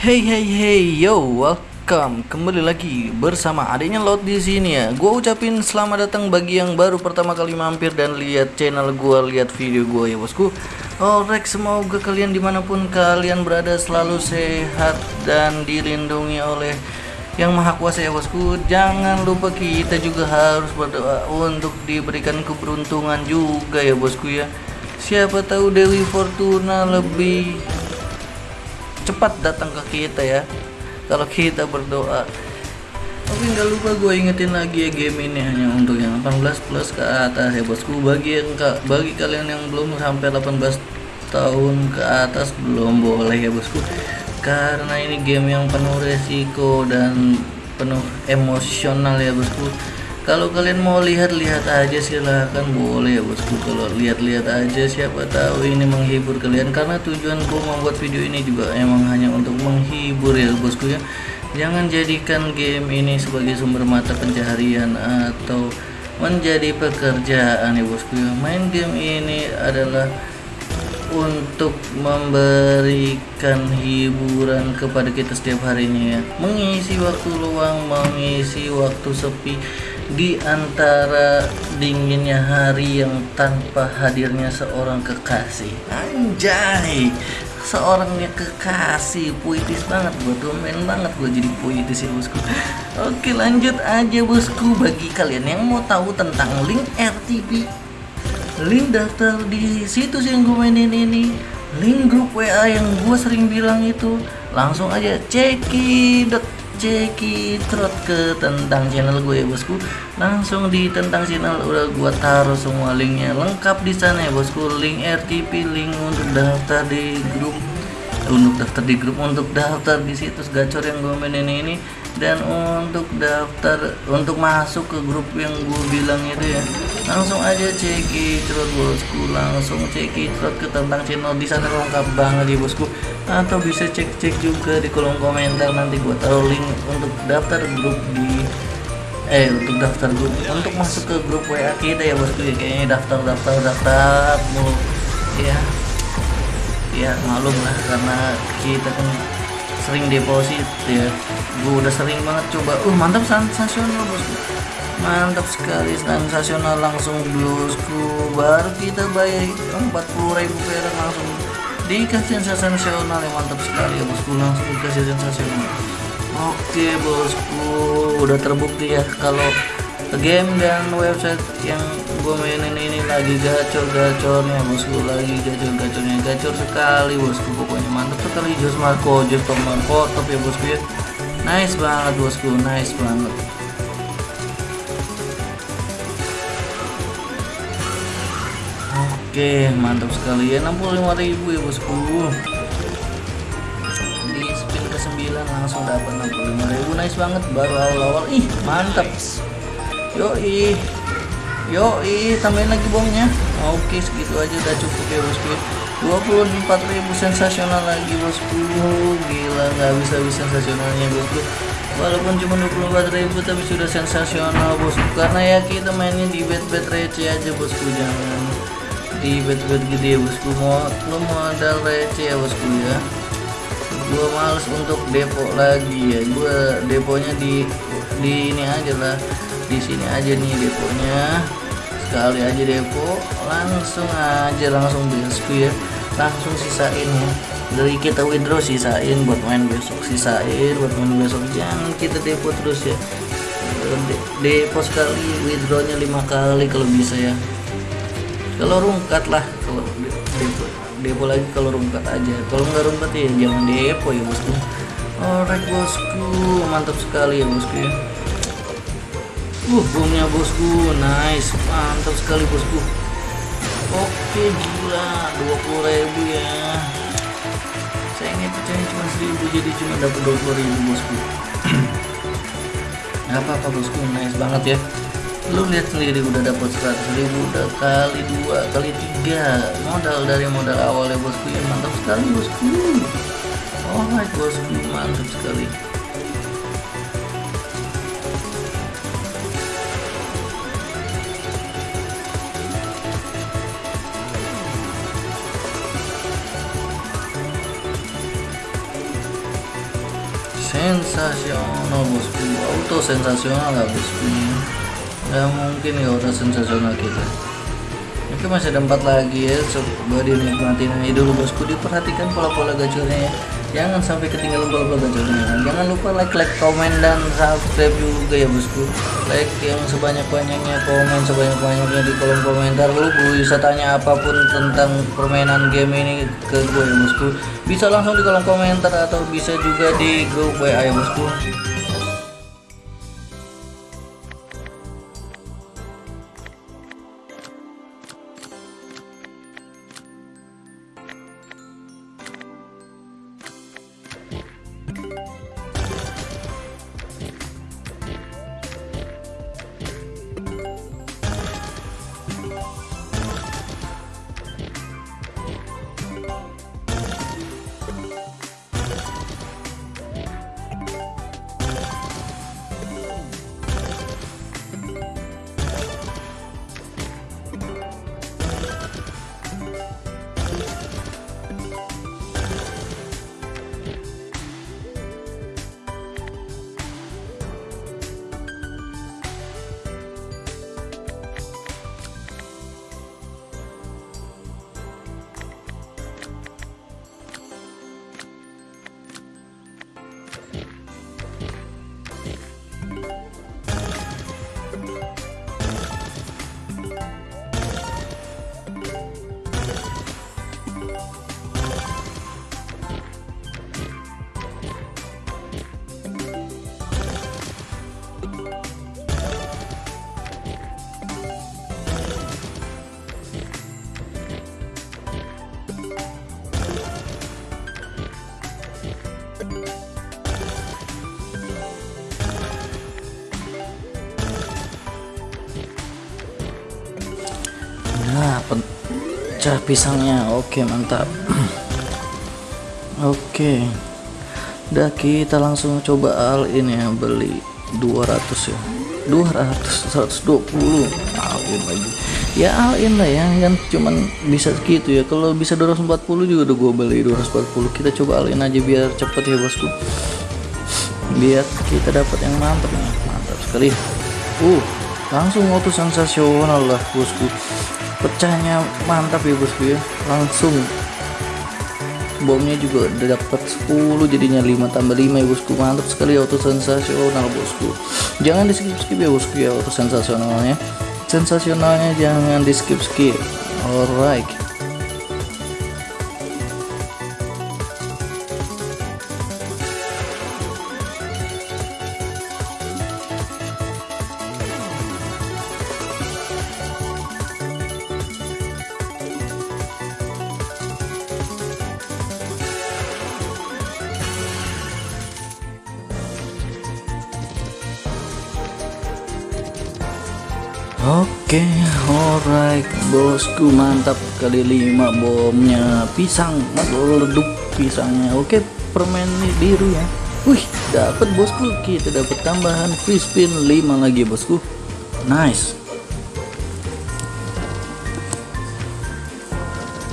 Hey hey hey yo welcome kembali lagi bersama adanya Lot di sini ya. Gua ucapin selamat datang bagi yang baru pertama kali mampir dan lihat channel gua, lihat video gua ya bosku. Alright semoga kalian di mana pun kalian berada selalu sehat dan dilindungi oleh yang maha kuasa ya bosku. Jangan lupa kita juga harus berdoa untuk diberikan keberuntungan juga ya bosku ya. Siapa tahu Dewi Fortuna lebih cepat datang ke kita ya. Kalau kita berdoa. Tapi nggak lupa gue ingetin lagi ya game ini hanya untuk yang 18 plus ke atas ya bosku. Bagi yang bagi kalian yang belum sampai 18 tahun ke atas belum boleh ya bosku. Karena ini game yang penuh resiko dan penuh emosional ya bosku kalau kalian mau lihat-lihat aja silahkan boleh ya bosku. Kalau lihat-lihat aja siapa tahu ini menghibur kalian. Karena tujuanku membuat video ini juga emang hanya untuk menghibur ya bosku ya. Jangan jadikan game ini sebagai sumber mata pencaharian atau menjadi pekerjaan ya bosku ya. Main game ini adalah untuk memberikan hiburan kepada kita setiap harinya ya. Mengisi waktu luang mengisi waktu sepi di antara dinginnya hari yang tanpa hadirnya seorang kekasih. Anjay. Seorangnya kekasih puitis banget gue domain banget gue jadi puitis ya bosku. Oke lanjut aja bosku. Bagi kalian yang mau tahu tentang link RTP link daftar di situs yang gue mainin ini link grup WA yang gue sering bilang itu langsung aja cekidot trot ke tentang channel gue ya bosku. Langsung di tentang channel udah gue taruh semua linknya. Lengkap di sana ya bosku. Link RTP link untuk daftar di grup. Untuk daftar di grup untuk daftar di situs gacor yang gue mainin ini. Dan untuk daftar untuk masuk ke grup yang gue bilang itu ya langsung aja cek bosku. Langsung cek ke tentang channel di sana lengkap banget ya bosku. Atau bisa cek-cek juga di kolom komentar nanti gue taruh link untuk daftar grup di eh untuk daftar grup untuk masuk ke grup WA kita ya bosku ya. Kayaknya daftar daftar daftar mulu. Ya. Ya malum lah karena kita kan sering deposit ya. Gue udah sering banget coba. Uh mantap sensasional bosku mantap sekali sensasional langsung bosku baru kita bayar 40.000 perak langsung. Dikasih sensasional yang mantap sekali ya bosku. Langsung dikasih sensasional oke bosku. Udah terbukti ya kalau game dan website yang gue mainin ini lagi gacor-gacornya bosku. Lagi gacor-gacornya. Gacor sekali bosku. Pokoknya mantap sekali. Jos Marco Jos Marco top ya bosku ya. Nice banget bosku. Nice banget oke mantap sekali. Ya 65.000 ya bosku di spin ke 9 langsung dapat 65.000 nice banget baru awal-awal. Ih mantap. Yoi. Yoi tambahin lagi bomnya. Oke segitu aja udah cukup ya bosku 24.000 sensasional lagi bosku gila nggak bisa bisa sensasionalnya bosku walaupun cuma 24.000 tapi sudah sensasional bosku karena ya kita mainnya di bet bet receh aja bosku jangan di bet bet gede ya bosku. Mau lo modal receh ya bosku ya. Gua males untuk depo lagi ya. Gua deponya di di ini aja lah. Di sini aja nih deponya. Sekali aja depo langsung aja langsung bosku ya langsung sisain ya. Dari kita withdraw sisain buat main besok sisain buat main besok. Jangan kita depo terus ya. De depo sekali withdrawnya lima kali kalau bisa ya kalau rungkat lah kalau depo depo lagi kalau rungkat aja kalau nggak rungkat ya jangan depo ya bosku alright bosku mantap sekali ya bosku ya Uh, bomnya bosku, nice, mantap sekali bosku. Oke, gila, 20.000 ya. Sayangnya pecahnya cuma 1000 jadi cuma dapat 20.000 bosku. apa-apa bosku, nice banget ya. Lu lihat sendiri udah dapat 100.000 udah kali dua, kali tiga modal dari modal awal ya bosku ya mantap sekali bosku. Oh my bosku, mantap sekali. sensasional bosku auto sensasional lah bosku nggak mungkin ya auto sensasional kita. Oke masih ada empat lagi ya coba dinikmatin aja dulu bosku. Diperhatikan pola-pola gacornya ya. Jangan sampai ketinggalan pola-pola gacornya jangan lupa like like komen dan subscribe juga ya bosku. Like yang sebanyak-banyaknya komen sebanyak-banyaknya di kolom komentar lu bisa tanya apa pun tentang permainan game ini ke gue ya bosku. Bisa langsung di kolom komentar atau bisa juga di grup WA ya bosku Nah, pecah pisangnya. Oke, mantap. Oke. Udah kita langsung coba all in ya, beli 200 ya. 200 120 all in lagi. Ya all in lah ya, kan cuman bisa segitu ya. Kalau bisa 240 juga udah gue beli 240. Kita coba all in aja biar cepet ya, Bosku. Biar kita dapat yang mantap nih. Mantap sekali. Uh, langsung auto sensasional lah, Bosku pecahnya mantap ya bosku ya. Langsung bomnya juga udah dapat 10 jadinya 5 tambah 5 ya bosku. Mantap sekali auto sensasional bosku. Jangan di skip skip ya bosku ya auto sensasionalnya. Sensasionalnya jangan di skip skip alright Oke, alright, bosku mantap kali lima bomnya pisang meleduk pisangnya. Oke, permen biru ya. Wih, dapat bosku. Kita dapat tambahan free spin 5 lagi bosku. Nice.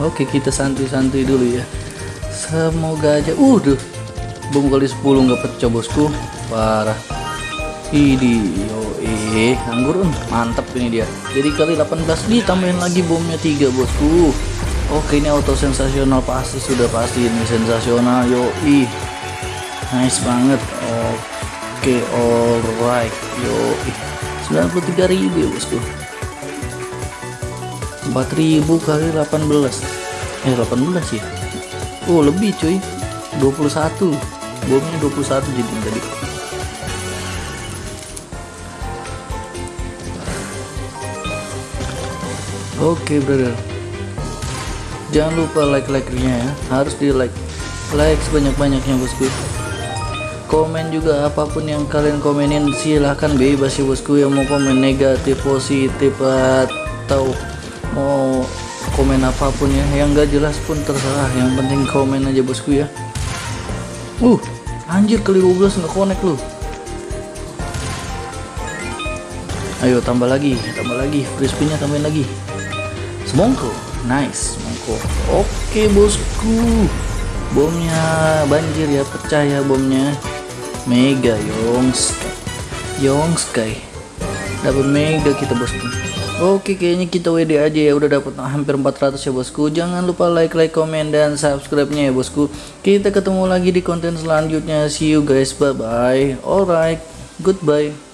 Oke, kita santuy-santuy dulu ya. Semoga aja. Uh, duh. Bom kali 10 nggak pecah bosku. Parah. Ini yo eh anggur mantap ini dia. Jadi kali 18 ditambahin lagi bomnya 3 bosku. Oke ini auto sensasional pasti sudah pasti ini sensasional yo ih. Nice banget. Oke alright yo ih. 93 ribu ya bosku. 4000 kali 18 eh 18 ya Oh lebih cuy 21 bomnya 21 jadi tadi Oke okay, brother. Jangan lupa like-like-nya ya. Harus di like Like sebanyak-banyaknya bosku. Komen juga apa pun yang kalian komenin Silahkan bebas ya bosku. Yang mau komen negatif, positif Atau mau komen apa pun ya. Yang gak jelas pun terserah. Yang penting komen aja bosku ya. Uh Anjir kali 12 nggak connect lu. Ayo tambah lagi Tambah lagi. Free spinnya tambahin lagi semongko nice semongko oke bosku. Bomnya banjir ya pecah ya bomnya. Mega Yongs. Yongs Sky dapat mega kita bosku. Oke kayaknya kita WD aja ya. Udah dapat hampir 400 ya bosku. Jangan lupa like like komen dan subscribe nya ya bosku. Kita ketemu lagi di konten selanjutnya. See you guys. Bye bye alright. Goodbye